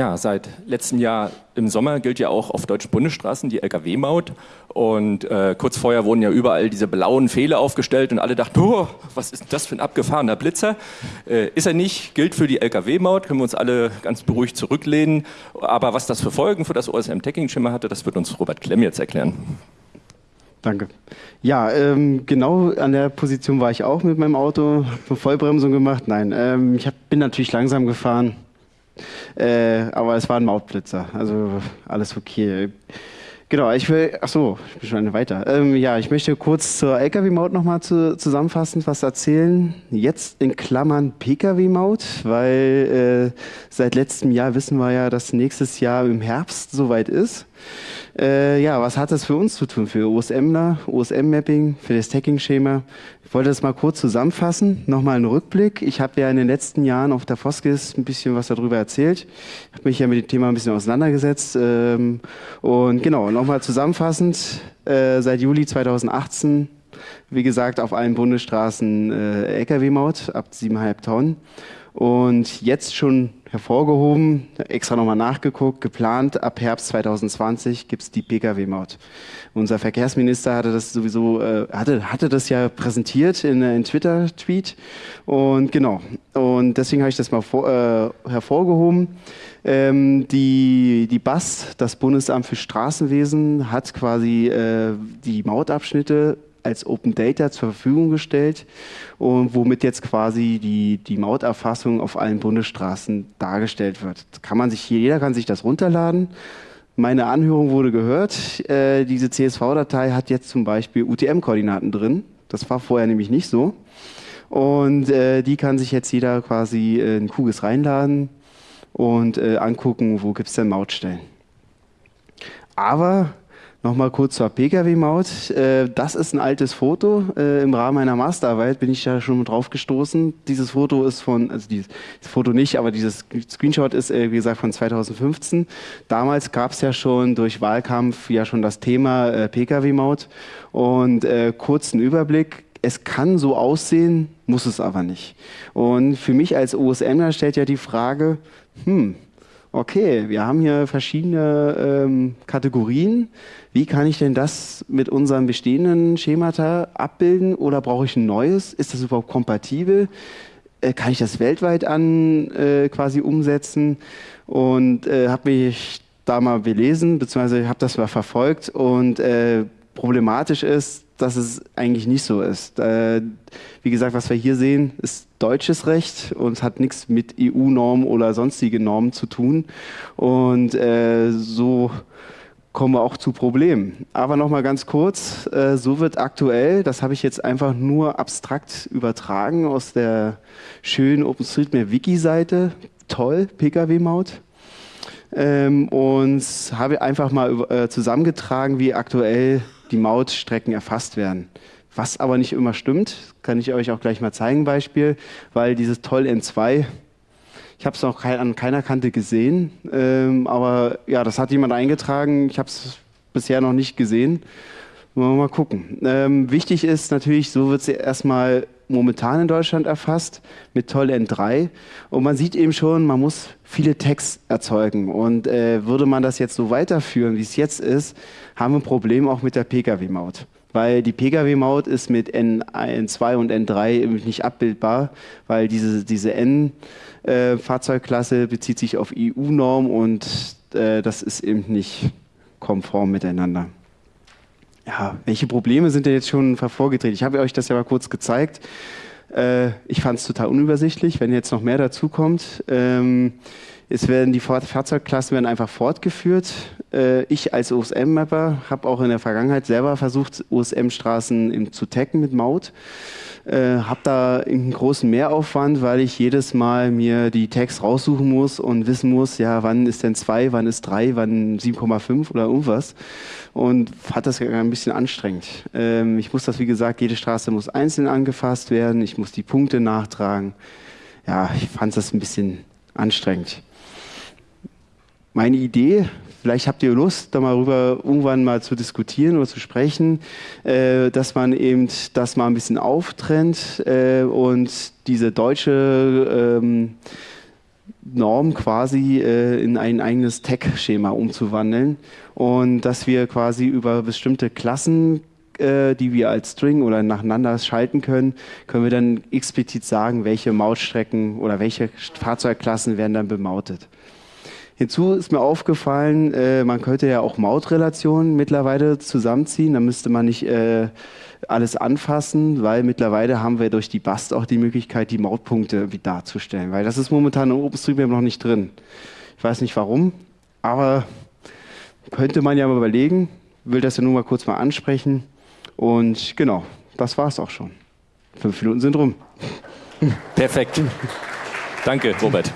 Ja, seit letztem Jahr im Sommer gilt ja auch auf deutschen Bundesstraßen die Lkw-Maut. Und äh, kurz vorher wurden ja überall diese blauen Fehler aufgestellt und alle dachten, oh, was ist das für ein abgefahrener Blitzer? Äh, ist er nicht, gilt für die Lkw-Maut, können wir uns alle ganz beruhigt zurücklehnen. Aber was das für Folgen für das OSM-Tagging-Schema hatte, das wird uns Robert Klemm jetzt erklären. Danke. Ja, ähm, genau an der Position war ich auch mit meinem Auto, Vollbremsung gemacht. Nein, ähm, ich hab, bin natürlich langsam gefahren, äh, aber es war ein Mautblitzer, also alles okay. Genau, ich will, ach so, ich bin schon weiter. Ähm, ja, ich möchte kurz zur LKW-Maut nochmal zu, zusammenfassend was erzählen. Jetzt in Klammern Pkw-Maut, weil äh, seit letztem Jahr wissen wir ja, dass nächstes Jahr im Herbst soweit ist. Äh, ja, was hat das für uns zu tun? Für OSMler, OSM-Mapping, für das Tagging-Schema? Ich wollte das mal kurz zusammenfassen, nochmal einen Rückblick. Ich habe ja in den letzten Jahren auf der Foskis ein bisschen was darüber erzählt. Ich habe mich ja mit dem Thema ein bisschen auseinandergesetzt. Ähm, und genau, nochmal zusammenfassend, äh, seit Juli 2018, wie gesagt, auf allen Bundesstraßen äh, Lkw-Maut ab 7,5 Tonnen. Und jetzt schon hervorgehoben, extra nochmal nachgeguckt, geplant, ab Herbst 2020 gibt es die Pkw-Maut. Unser Verkehrsminister hatte das sowieso, äh, hatte, hatte das ja präsentiert in einem Twitter-Tweet. Und genau, und deswegen habe ich das mal vor, äh, hervorgehoben. Ähm, die, die BAS, das Bundesamt für Straßenwesen, hat quasi äh, die Mautabschnitte als Open Data zur Verfügung gestellt und womit jetzt quasi die, die Mauterfassung auf allen Bundesstraßen dargestellt wird. Kann man sich, jeder kann sich das runterladen. Meine Anhörung wurde gehört. Äh, diese CSV-Datei hat jetzt zum Beispiel UTM-Koordinaten drin. Das war vorher nämlich nicht so. Und äh, die kann sich jetzt jeder quasi in Kugis reinladen und äh, angucken, wo gibt es denn Mautstellen. Aber Nochmal kurz zur Pkw-Maut. Äh, das ist ein altes Foto. Äh, Im Rahmen meiner Masterarbeit bin ich da schon drauf gestoßen. Dieses Foto ist von, also dieses Foto nicht, aber dieses Screenshot ist, äh, wie gesagt, von 2015. Damals gab es ja schon durch Wahlkampf ja schon das Thema Pkw-Maut. Und kurzen Überblick. Es kann so aussehen, muss es aber nicht. Und für mich als OSMer stellt ja die Frage, hm, okay, wir haben hier verschiedene ähm, Kategorien. Wie kann ich denn das mit unserem bestehenden Schemata abbilden oder brauche ich ein neues? Ist das überhaupt kompatibel? Äh, kann ich das weltweit an äh, quasi umsetzen? Und äh, habe mich da mal belesen, beziehungsweise habe das mal verfolgt und äh, problematisch ist, dass es eigentlich nicht so ist. Äh, wie gesagt, was wir hier sehen, ist deutsches Recht und hat nichts mit EU-Normen oder sonstige Normen zu tun. Und äh, so kommen wir auch zu Problemen. Aber nochmal ganz kurz, äh, so wird aktuell, das habe ich jetzt einfach nur abstrakt übertragen aus der schönen OpenStreetMap-Wiki-Seite, toll, Pkw-Maut. Ähm, und habe einfach mal äh, zusammengetragen, wie aktuell die Mautstrecken erfasst werden. Was aber nicht immer stimmt, kann ich euch auch gleich mal zeigen, Beispiel, weil dieses Toll N2, ich habe es noch an keiner Kante gesehen, ähm, aber ja, das hat jemand eingetragen, ich habe es bisher noch nicht gesehen. Wollen wir mal gucken. Ähm, wichtig ist natürlich, so wird es erstmal momentan in Deutschland erfasst mit Toll N3. Und man sieht eben schon, man muss viele Tags erzeugen. Und äh, würde man das jetzt so weiterführen, wie es jetzt ist, haben wir ein Problem auch mit der Pkw-Maut. Weil die Pkw-Maut ist mit N, 2 und N3 nicht abbildbar, weil diese, diese N-Fahrzeugklasse äh, bezieht sich auf EU-Norm und äh, das ist eben nicht konform miteinander. Ja, welche Probleme sind denn jetzt schon hervorgetreten? Ich habe euch das ja mal kurz gezeigt. Äh, ich fand es total unübersichtlich, wenn jetzt noch mehr dazu kommt. Ähm, es werden die Fahrzeugklassen werden einfach fortgeführt. Äh, ich als OSM-Mapper habe auch in der Vergangenheit selber versucht, OSM-Straßen zu taggen mit Maut. Äh, habe da einen großen Mehraufwand, weil ich jedes Mal mir die Tags raussuchen muss und wissen muss, ja, wann ist denn 2, wann ist 3, wann 7,5 oder irgendwas. Und hat das ein bisschen anstrengend. Ähm, ich muss das, wie gesagt, jede Straße muss einzeln angefasst werden. Ich muss die Punkte nachtragen. Ja, ich fand das ein bisschen anstrengend. Meine Idee Vielleicht habt ihr Lust, da mal rüber irgendwann mal zu diskutieren oder zu sprechen, äh, dass man eben das mal ein bisschen auftrennt äh, und diese deutsche ähm, Norm quasi äh, in ein eigenes Tag-Schema umzuwandeln und dass wir quasi über bestimmte Klassen, äh, die wir als String oder nacheinander schalten können, können wir dann explizit sagen, welche Mautstrecken oder welche Fahrzeugklassen werden dann bemautet. Hinzu ist mir aufgefallen, äh, man könnte ja auch Mautrelationen mittlerweile zusammenziehen. Da müsste man nicht äh, alles anfassen, weil mittlerweile haben wir durch die BAST auch die Möglichkeit, die Mautpunkte darzustellen. Weil das ist momentan in OpenStreetMap noch nicht drin. Ich weiß nicht warum, aber könnte man ja mal überlegen. Will das ja nur mal kurz mal ansprechen. Und genau, das war es auch schon. Fünf Minuten sind rum. Perfekt. Danke, Robert.